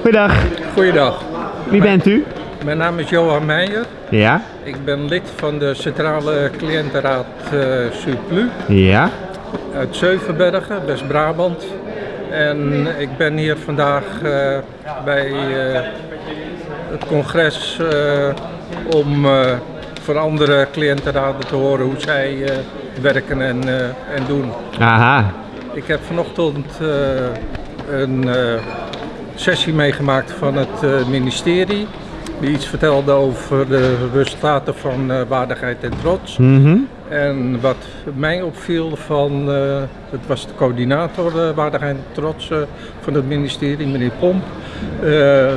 Goeiedag, Goeiedag, wie bent u? mijn naam is Johan Meijer. Ja, Ik ben lid van de Centrale Cliëntenraad eh Surplus ja, uit Zeuvenbergen, West-Brabant. En ik ben hier vandaag eh, bij eh, het congres om van andere cliëntenraden te horen hoe zij werken en, en doen. aha. Ik heb vanochtend een sessie meegemaakt van het eh, ministerie. Die iets vertelde over de resultaten van eh, waardigheid en trots. Mhm. En wat mij opviel van, eh, het was de coördinator waardigheid en trots van het ministerie, meneer Pomp.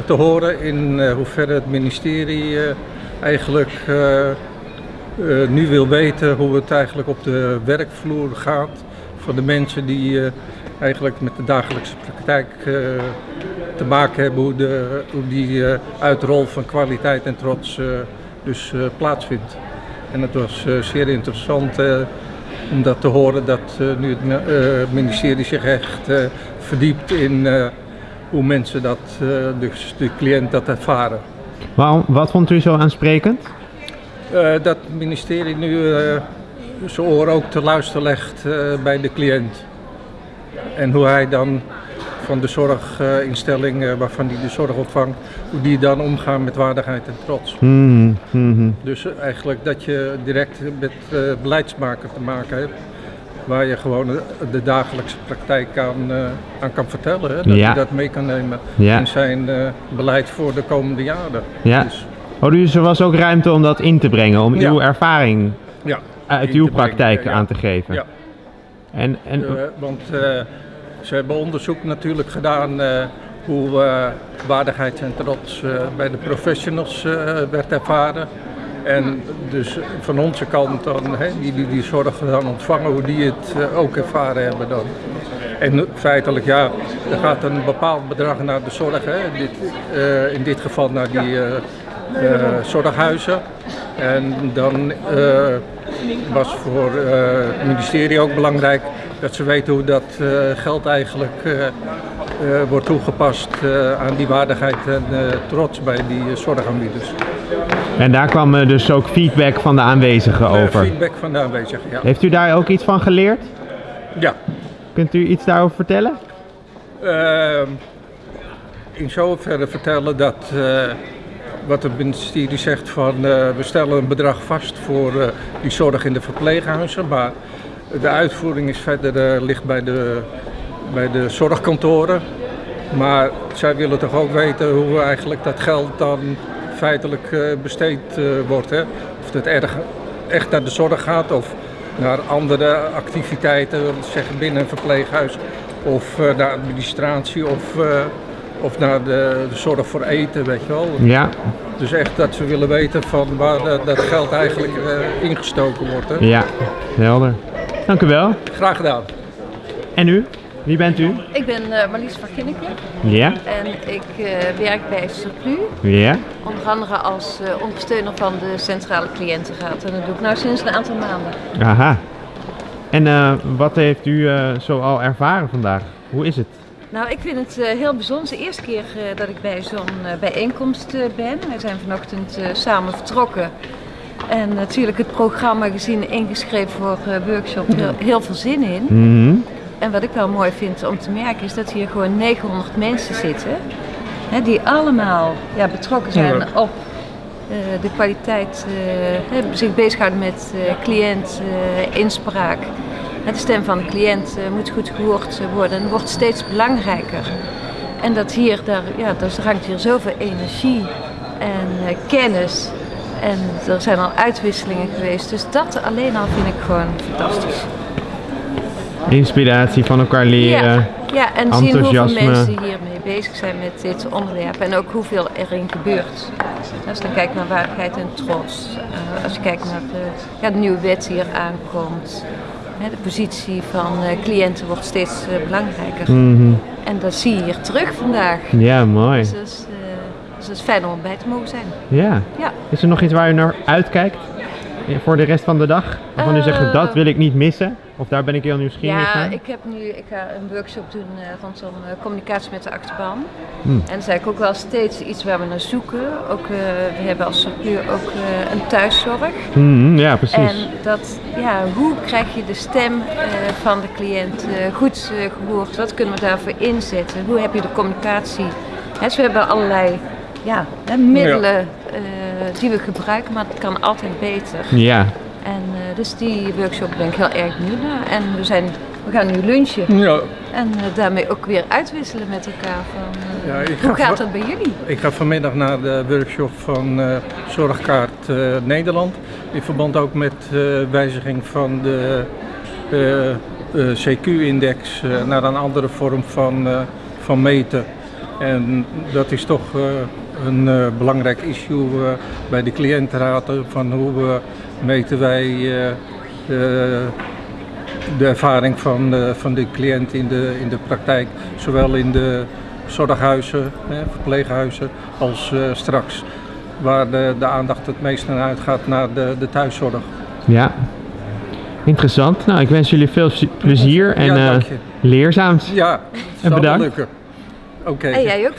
te horen in hoeverre het ministerie eigenlijk nu wil weten hoe het eigenlijk op de werkvloer gaat van de mensen die eigenlijk met de dagelijkse praktijk eh, te maken hebben, hoe, de, hoe die eh, uitrol van kwaliteit en trots eh, dus plaatsvindt. En het was zeer interessant om dat te horen dat nu het mi- ministerie zich echt verdiept in hoe mensen dat, dus de cliënt dat ervaren. Waarom, wat vond u zo aansprekend? Dat het ministerie nu zijn oor ook te luisteren legt bij de cliënt. En hoe hij dan van de zorginstelling eh, waarvan hij de zorg ontvangt, hoe die dan omgaan met waardigheid en trots. Mhm, mhm. Dus eh, eigenlijk dat je direct met eh, beleidsmaker te maken hebt. Waar je gewoon eh, de dagelijkse praktijk aan, aan kan vertellen. Hè? Dat Ja. je dat mee kan nemen Ja. in zijn beleid voor de komende jaren. Ja. Dus, Oh, dus er was ook ruimte om dat in te brengen, om Ja. uw ervaring ja. uit uw praktijk aan te geven. En, en, Eh, want eh, ze hebben onderzoek natuurlijk gedaan eh, hoe waardigheid en trots bij de professionals werd ervaren. En dus van onze kant dan, hè, die, die zorg dan ontvangen, hoe die het ook ervaren hebben dan. En feitelijk ja, er gaat een bepaald bedrag naar de zorg, hè. Dit, in dit geval naar die zorghuizen. En dan was voor eh, het ministerie ook belangrijk dat ze weten hoe dat eh, geld eigenlijk eh, wordt toegepast aan die waardigheid en trots bij die zorgaanbieders. en daar kwam dus ook feedback van de aanwezigen over. feedback van de aanwezigen, ja. Heeft u daar ook iets van geleerd? ja. Kunt u iets daarover vertellen? Ehm, in zoverre vertellen dat wat het ministerie zegt van eh, we stellen een bedrag vast voor eh, die zorg in de verpleeghuizen, maar de uitvoering is verder eh, ligt bij de, bij de zorgkantoren. Maar zij willen toch ook weten hoe eigenlijk dat geld dan feitelijk besteed wordt. Hè? Of het erg, echt naar de zorg gaat of naar andere activiteiten, zeggen binnen een verpleeghuis. Of naar administratie of, of naar de, de zorg voor eten, weet je wel. Ja, Dus echt dat ze willen weten van waar eh, dat geld eigenlijk eh, ingestoken wordt. Hè? ja, helder. Dank u wel. Graag gedaan. En u? Wie bent u? Ik ben eh, Marlies van Ginneke Ja, en ik eh, werk bij Surplus. ja. Onder andere als eh, ondersteuner van de Centrale Cliëntenraad. En dat doe ik nu sinds een aantal maanden. Aha. En eh, wat heeft u eh, zo al ervaren vandaag? Hoe is het? Nou, ik vind het eh, heel bijzonder. De eerste keer eh, dat ik bij zo'n eh, bijeenkomst ben. Wij zijn vanochtend samen vertrokken. En natuurlijk het programma gezien ingeschreven voor workshop. Heel, heel veel zin in. Mhm. En wat ik wel mooi vind om te merken is dat hier gewoon 900 mensen zitten. Hè, die allemaal ja, betrokken zijn Ja. op de kwaliteit, hè, zich bezighouden met eh, cliënt, inspraak. De stem van de cliënt eh, moet goed gehoord worden en wordt steeds belangrijker. En dat hier, daar, ja, er hangt hier zoveel energie en eh, kennis. En er zijn al uitwisselingen geweest. Dus dat alleen al vind ik gewoon fantastisch. Inspiratie van elkaar leren. Ja, ja en zien hoeveel mensen hiermee bezig zijn met dit onderwerp en ook hoeveel erin gebeurt. Als je dan kijkt naar waardigheid en trots, eh, als je kijkt naar de, ja, de nieuwe wet die hier aankomt, de positie van eh, cliënten wordt steeds eh, belangrijker. Mhm. En dat zie je hier terug vandaag. Ja, mooi. Dus dat is, eh, dus is fijn om erbij te mogen zijn. Ja. Ja. Is er nog iets waar u naar uitkijkt? Voor de rest van de dag? Waarvan u zegt, dat wil ik niet missen? Of daar ben ik heel nieuwsgierig Ja, naar. ik heb nu ik ga een workshop doen eh, rondom eh, communicatie met de achterban. Hmm. En dat is eigenlijk ook wel steeds iets waar we naar zoeken. Ook, eh, we hebben als Sapeur ook een thuiszorg. Mhm, ja, precies. En dat, ja, hoe krijg je de stem van de cliënt goed eh, gehoord? Wat kunnen we daarvoor inzetten? Hoe heb je de communicatie? Dus we hebben allerlei ja, middelen die we gebruiken, maar het kan altijd beter. Ja, En eh, dus die workshop ben ik heel erg benieuwd naar. En we, zijn, we gaan nu lunchen Ja, en eh, daarmee ook weer uitwisselen met elkaar. Van, eh, Ja, hoe ga gaat dat bij jullie? ik ga vanmiddag naar de workshop van Zorgkaart Nederland. In verband ook met wijziging van de CQ-index naar een andere vorm van, van meten. En dat is toch een belangrijk issue bij de cliëntenraad. Van hoe eh, meten wij eh, eh, de ervaring van, eh, van de cliënt in de, in de praktijk, zowel in de zorghuizen, hè, verpleeghuizen, als eh, straks waar de, de aandacht het meest naar uitgaat naar de, de thuiszorg. ja. Interessant. Nou, ik wens jullie veel plezier en Ja, eh, leerzaams. Ja, wel bedankt. Oké. En jij ook